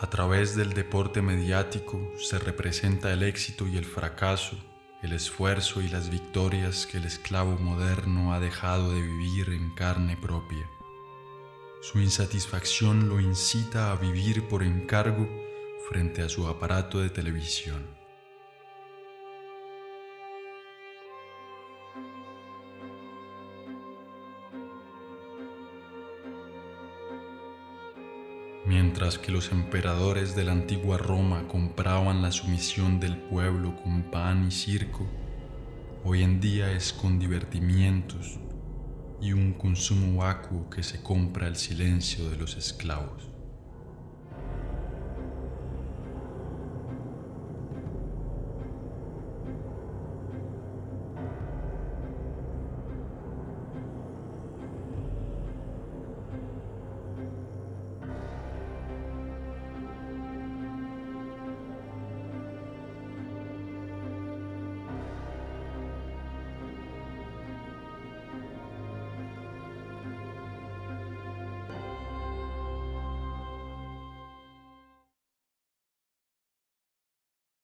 A través del deporte mediático se representa el éxito y el fracaso, el esfuerzo y las victorias que el esclavo moderno ha dejado de vivir en carne propia. Su insatisfacción lo incita a vivir por encargo frente a su aparato de televisión. Mientras que los emperadores de la antigua Roma compraban la sumisión del pueblo con pan y circo, hoy en día es con divertimientos y un consumo vacuo que se compra el silencio de los esclavos.